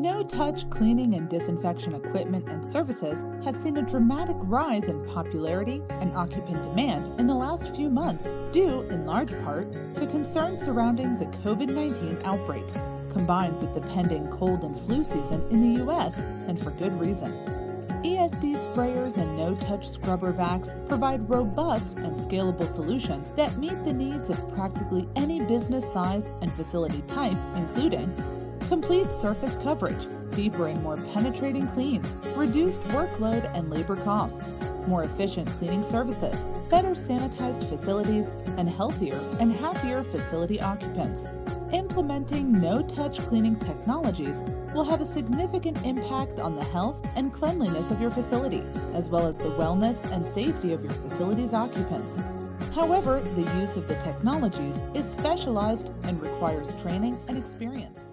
No-touch cleaning and disinfection equipment and services have seen a dramatic rise in popularity and occupant demand in the last few months due, in large part, to concerns surrounding the COVID-19 outbreak, combined with the pending cold and flu season in the US, and for good reason. ESD sprayers and no-touch scrubber vacs provide robust and scalable solutions that meet the needs of practically any business size and facility type, including complete surface coverage, deeper and more penetrating cleans, reduced workload and labor costs, more efficient cleaning services, better sanitized facilities, and healthier and happier facility occupants. Implementing no-touch cleaning technologies will have a significant impact on the health and cleanliness of your facility, as well as the wellness and safety of your facility's occupants. However, the use of the technologies is specialized and requires training and experience.